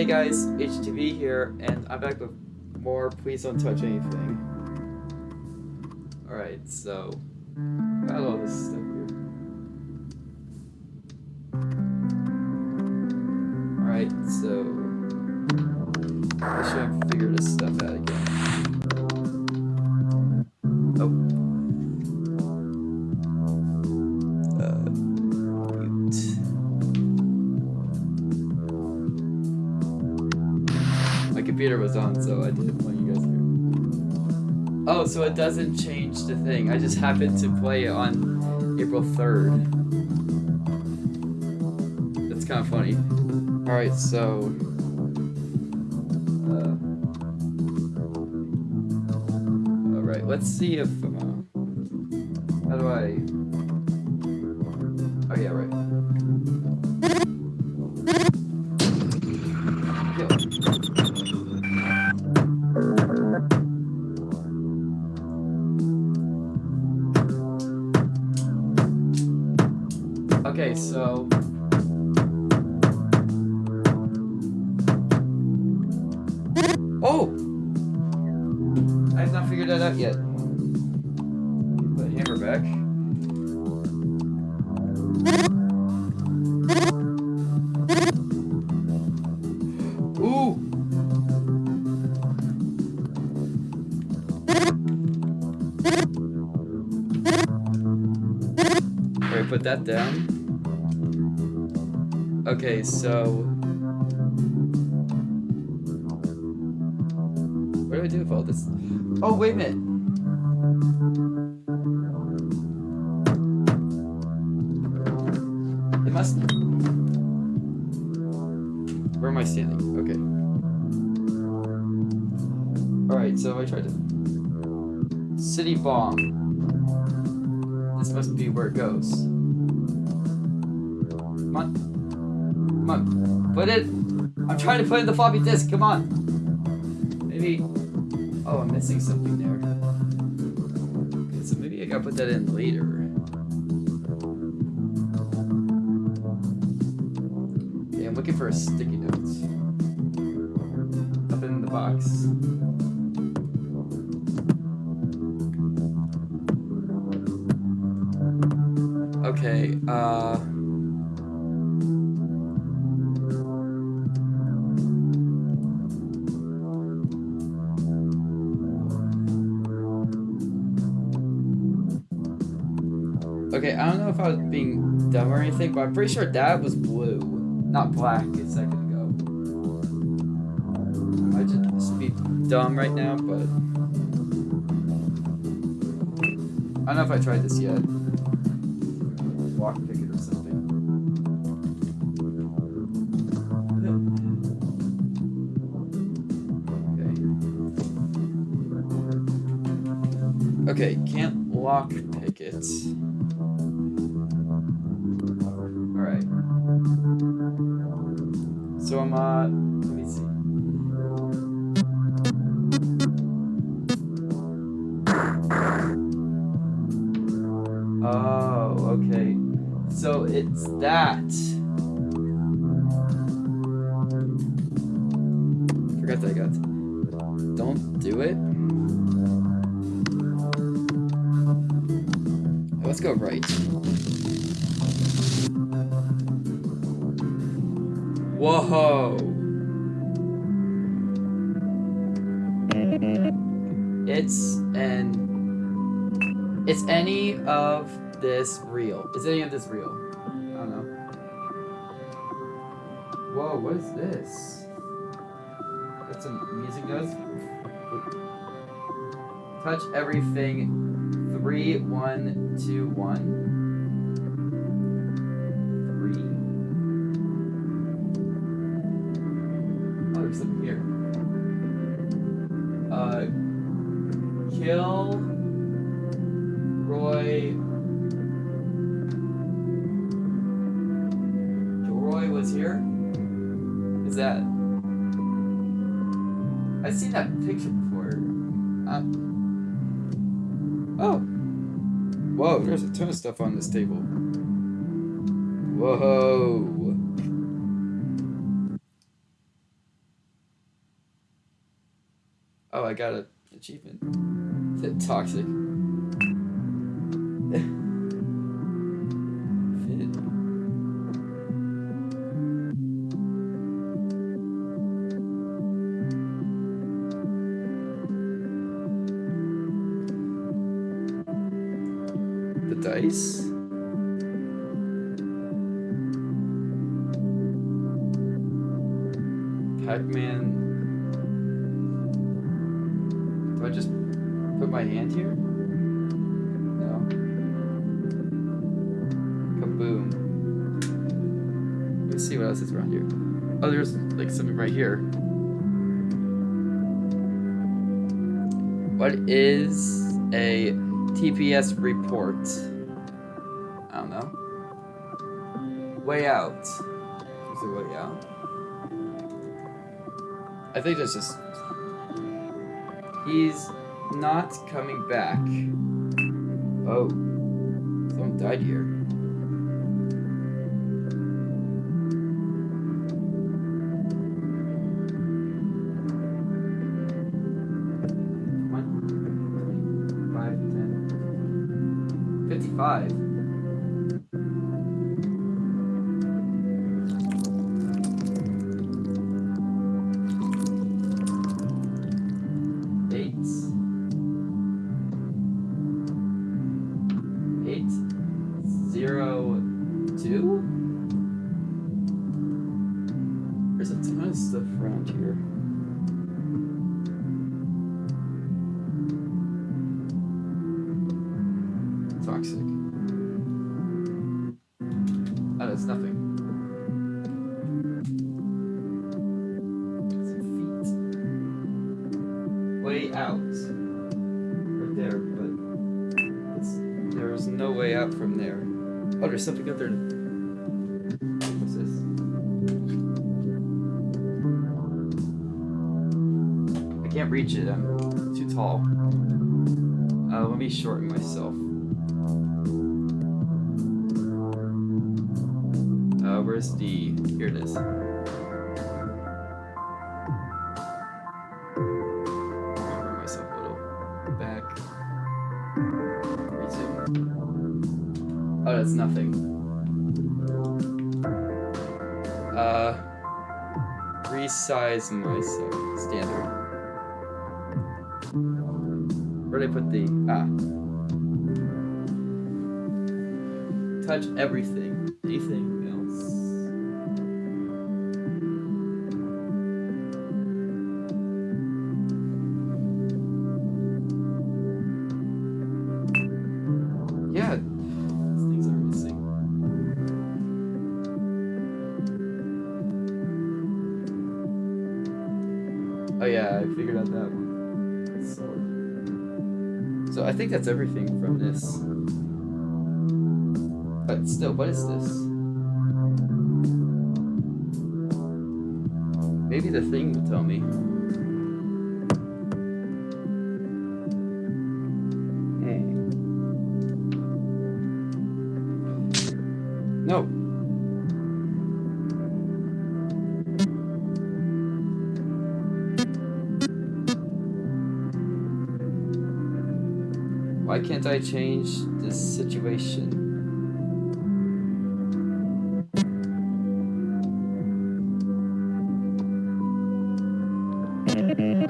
Hey guys, HTV here, and I'm back with more Please Don't Touch Anything. Alright, so, got all this stuff here. Alright, so, let's try and figure this stuff out again. Oh. On, so I didn't you guys hear. Oh, so it doesn't change the thing. I just happened to play it on April 3rd. That's kind of funny. Alright, so... Uh, Alright, let's see if... Uh, how do I... So... What do I do with all this? Oh, wait a minute! It must... Where am I standing? Okay. Alright, so I tried to... City bomb. This must be where it goes. Come on. Come on. Put it. I'm trying to put in the floppy disk. Come on. Maybe. Oh, I'm missing something there. Okay, so maybe I gotta put that in later. Okay, I'm looking for a sticky note. Up in the box. Anything, but I'm pretty sure that was blue, not black a second ago. I might just be dumb right now, but... I don't know if I tried this yet. Walk ticket or something. Okay. Okay, can't lock pickets. So I'm, uh, It's an it's any of this real. Is any of this real? I don't know. Whoa, what is this? Got some music notes. Touch everything. Three, one, two, one. ton of stuff on this table. Whoa. Oh, I got an achievement. Toxic. Report? I don't know. Way out. Is way out? I think that's just. He's not coming back. Oh. Someone died here. Way out. Right there, but there's no way out from there. Oh, there's something up there. What's this? I can't reach it. I'm too tall. Uh, let me shorten myself. Uh, where's the? Here it is. Nothing. Uh, resize myself. Standard. Where did I put the ah? Touch everything. I think that's everything from this. But still, what is this? Maybe the thing will tell me.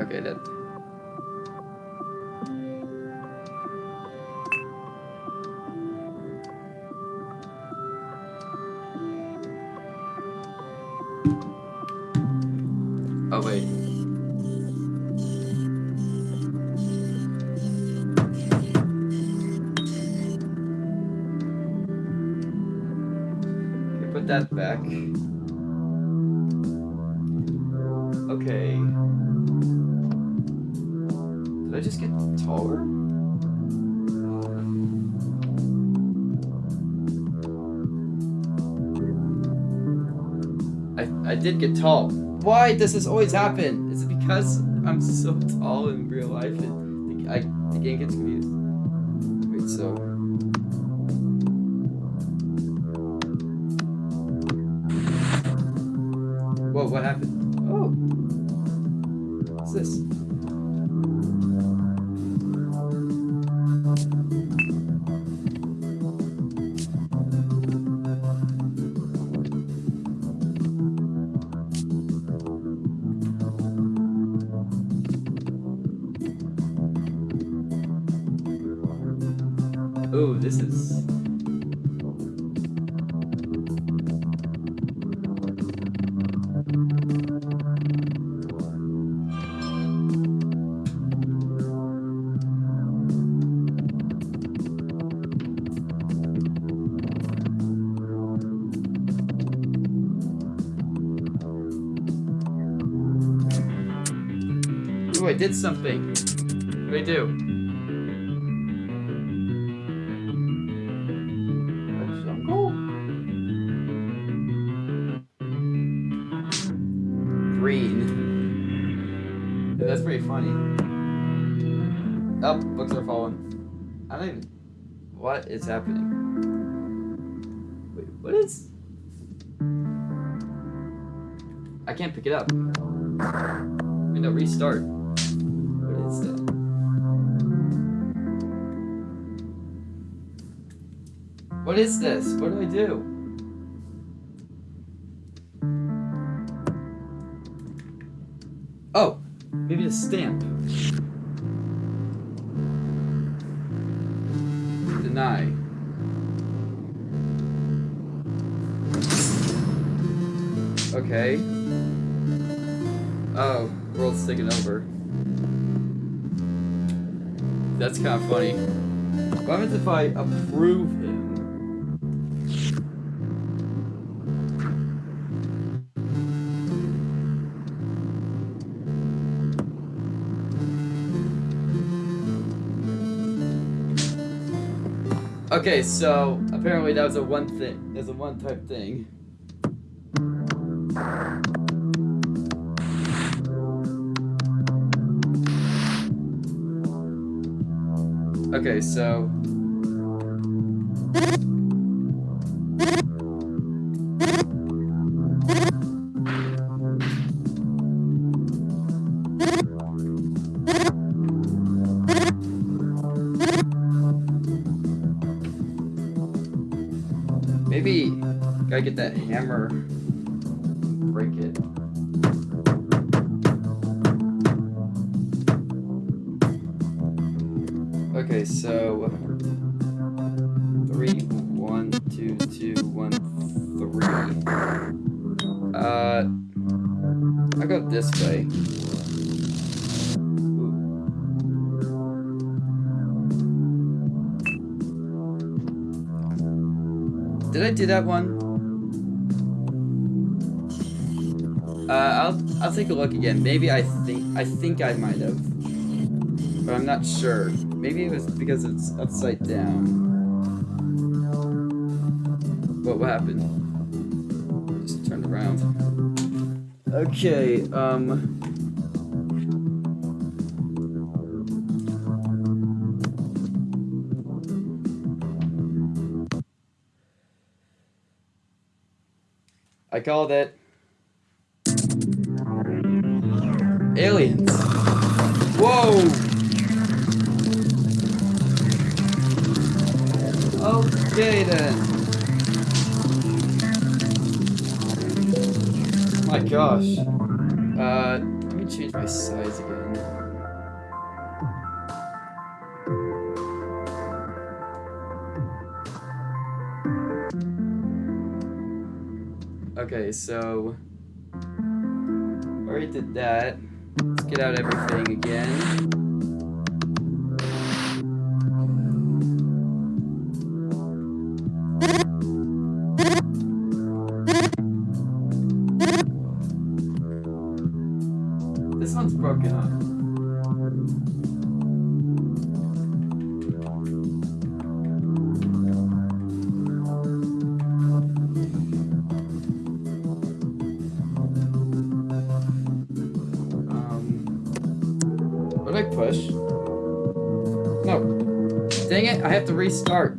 Okay, then. Oh wait. That back. Okay. Did I just get taller? I, I did get tall. Why does this always happen? Is it because I'm so tall in real life the, I, the game gets confused? Did something. What did I do? Green. That's pretty funny. Oh, books are falling. I don't even. What is happening? Wait, what is. I can't pick it up. No, restart. What is this? What do I do? Oh, maybe a stamp. Deny. Okay. Oh, world's taking over. That's kind of funny. What happens if I approve Okay, so apparently that was a one thing. There's a one type thing. Okay, so gotta get that hammer, break it. Okay, so three, one, two, two, one, three. Uh, I'll go this way. Did I do that one? Uh, I'll I'll take a look again. Maybe I think I think I might have, but I'm not sure. Maybe it was because it's upside down. What, what happened? Just turned around. Okay, um... I called it. Aliens. Whoa! Okay then. My gosh. Uh, let me change my size again. Okay, so already did that. Let's get out everything again. Restart.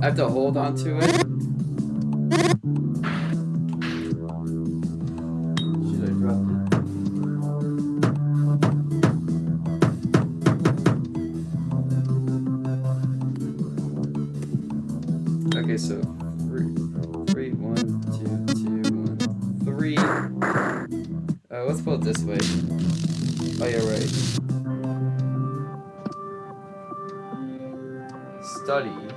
I have to hold on to it. Should I drop so three, three, one, two, two, one, three. Uh, let's pull it this way. Oh, yeah, right. Study.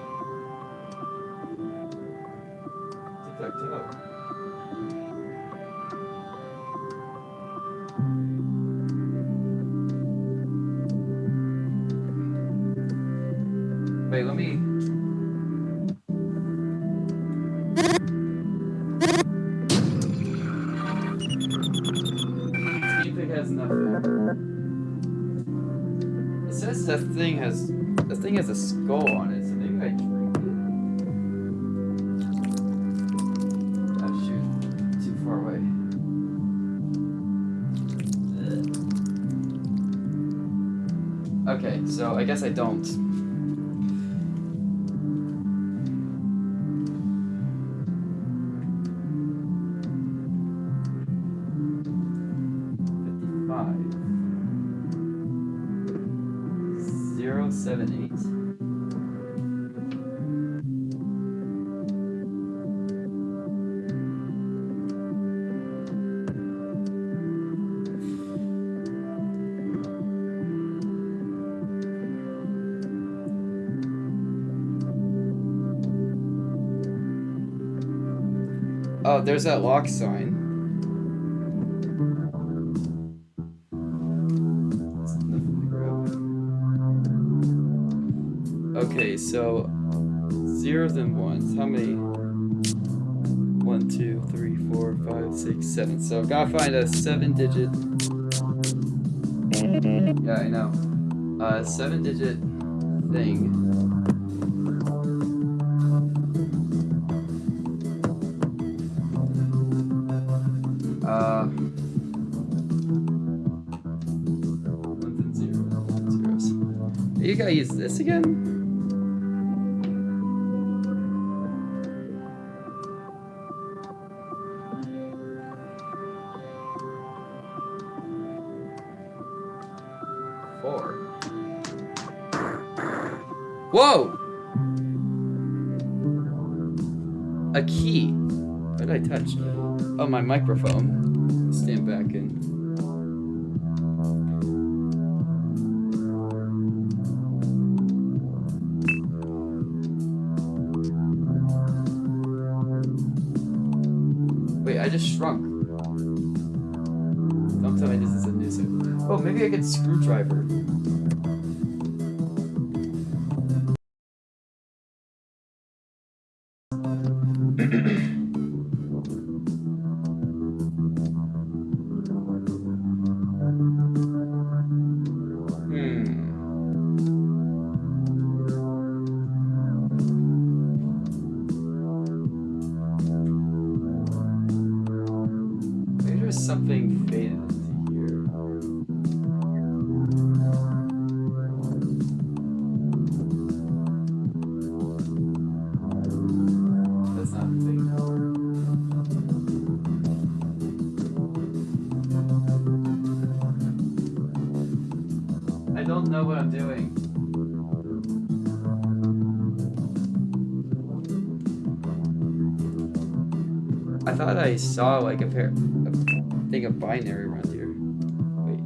Okay, so I guess I don't. There's that lock sign. Okay, so zeros and ones. How many? One, two, three, four, five, six, seven. So I've got to find a seven digit. Yeah, I know. Uh, seven digit thing. You gotta use this again? Four. Whoa! A key. What did I touch? Oh, my microphone. Stand back in. Shrunk. Don't tell me this is a new suit. Oh, maybe I get screwdriver. Saw like a pair, a thing of binary around here. Wait,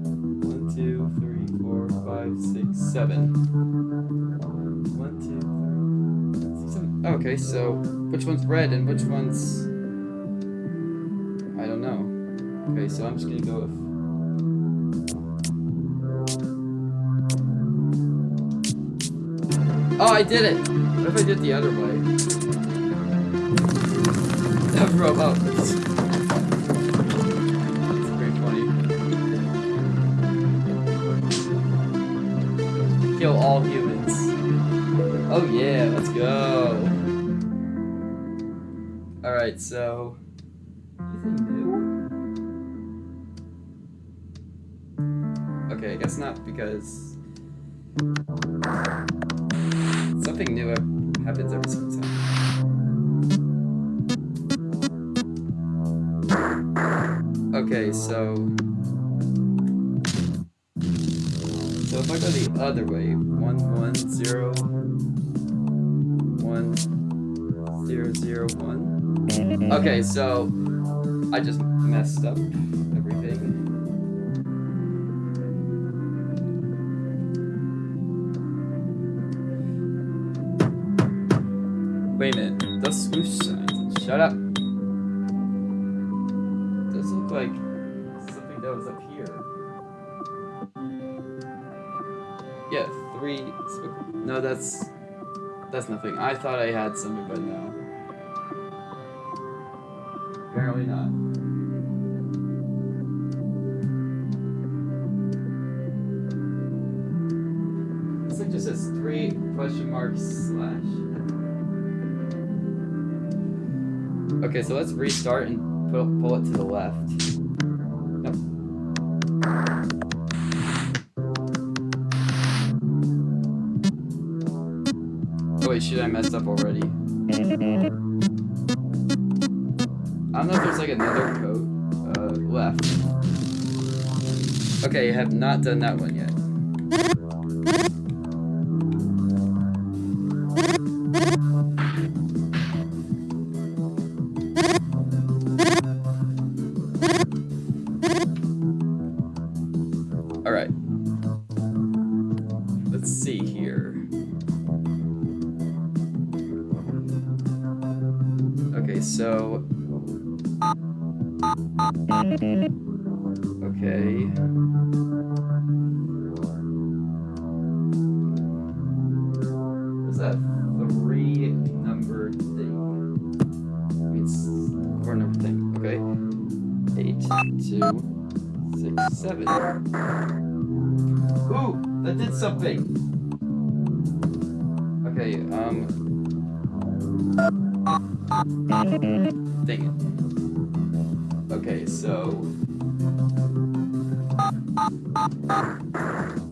one, two, three, four, five, six, seven. One, two, three, six, seven. Okay, so which one's red and which one's? I don't know. Okay, so I'm just gonna go with. Oh, I did it! What if I did the other way? That robot Kill all humans. Oh yeah, let's go. Alright, so... Okay, I guess not because... Something new happens every single time. Okay, so... So if I go the other way, one one zero one zero zero one. Okay, so I just messed up everything. Wait a minute, the swoosh signs. Shut up. Does look like something that was up here. Three. No, that's that's nothing. I thought I had something, but no. Apparently not. This thing just says three question marks slash. Okay, so let's restart and pull, pull it to the left. Shit, I messed up already. I don't know if there's like another coat uh, left. Okay, I have not done that one Ooh, that did something. Okay, um. Dang it. Okay, so.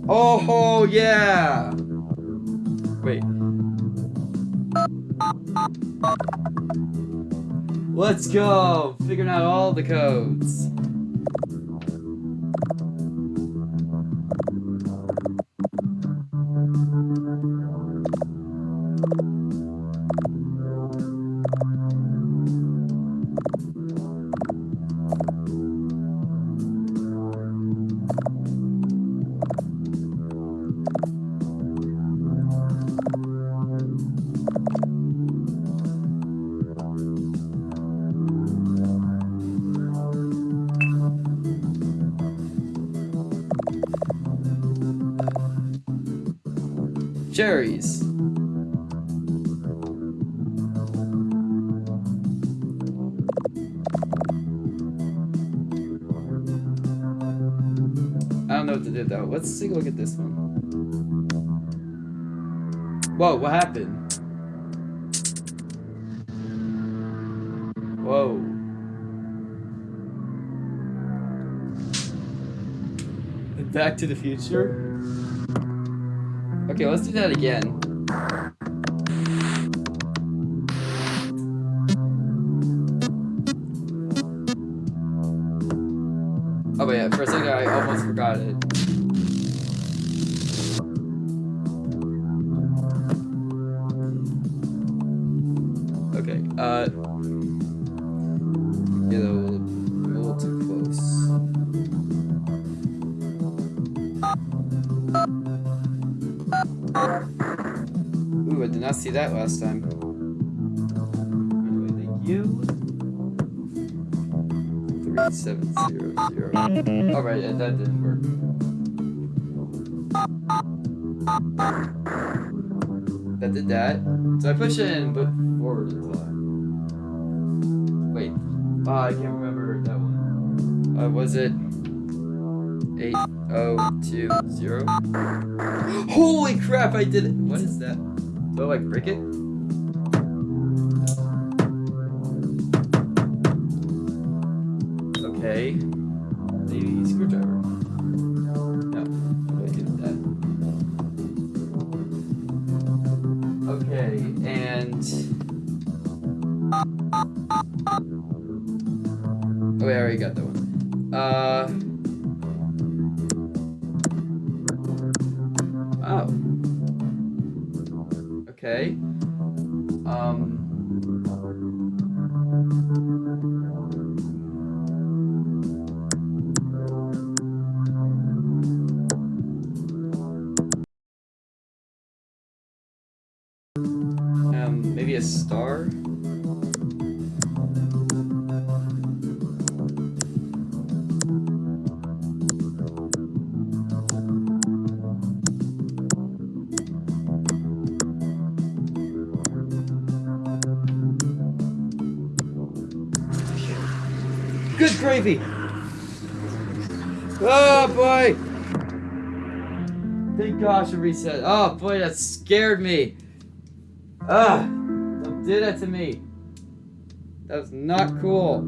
Oh, yeah! Wait. Let's go! Figuring out all the codes. Cherries. I don't know what to do though. Let's take a look at this one. Whoa, what happened? Whoa. Back to the future? Okay, let's do that again. Ooh, I did not see that last time. Anyway, thank you. Three seven zero zero. All right, and that didn't work. That did that. So I push it and move forward a lot. Wait, oh, I can't remember that one. Uh, was it oh two zero? Holy crap! I did it. What is that? Do I like break it? Okay. Okay. Um. Reset. Oh boy, that scared me. Ah! Don't do that to me. That was not cool.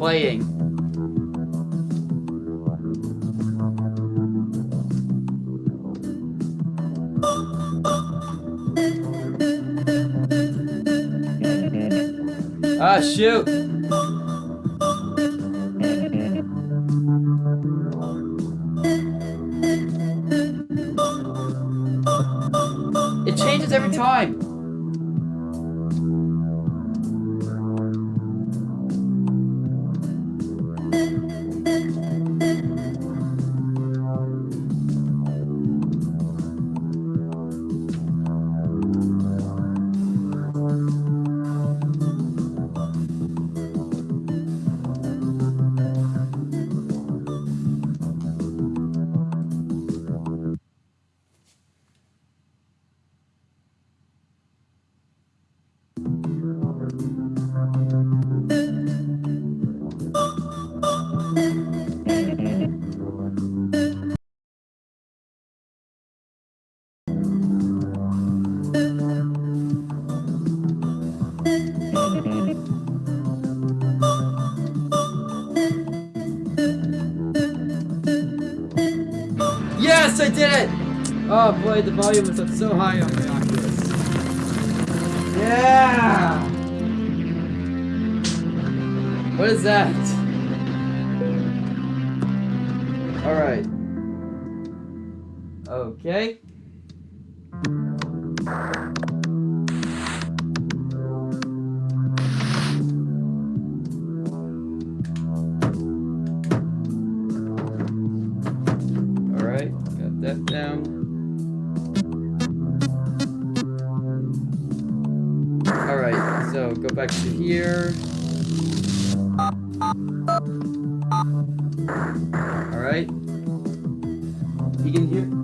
Playing. Ah, shoot! Oh boy, the volume is up so high on the Oculus. Yeah! What is that? Alright. Okay. Go back to here. Alright. You can hear.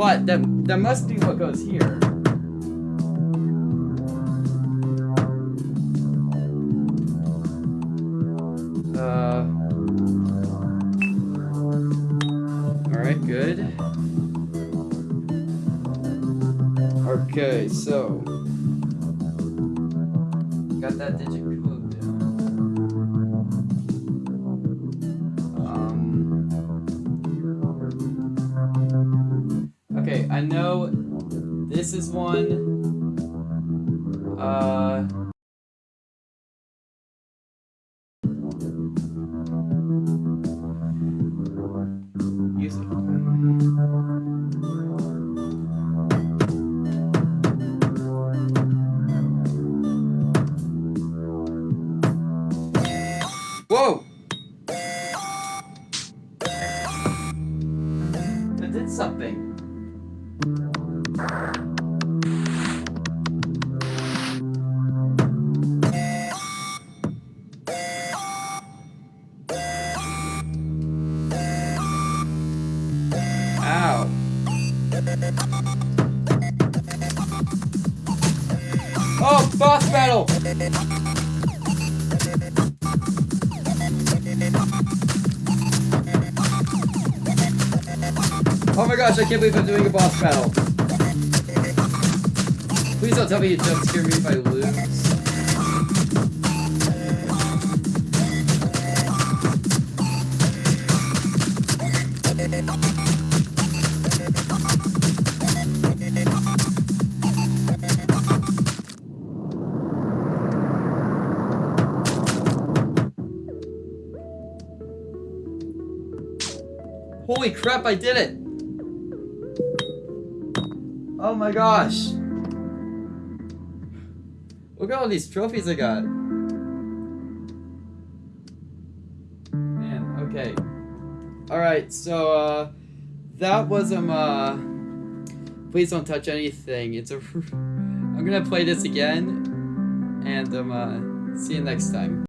But that, that must be what goes here. I know this is one. Uh, my gosh, I can't believe I'm doing a boss battle. Please don't tell me you jump scare me if I lose. Holy crap, I did it! My gosh! Look at all these trophies I got. Man, okay. Alright, so, uh, that was, um, uh, please don't touch anything. It's a, I'm gonna play this again, and, um, uh, see you next time.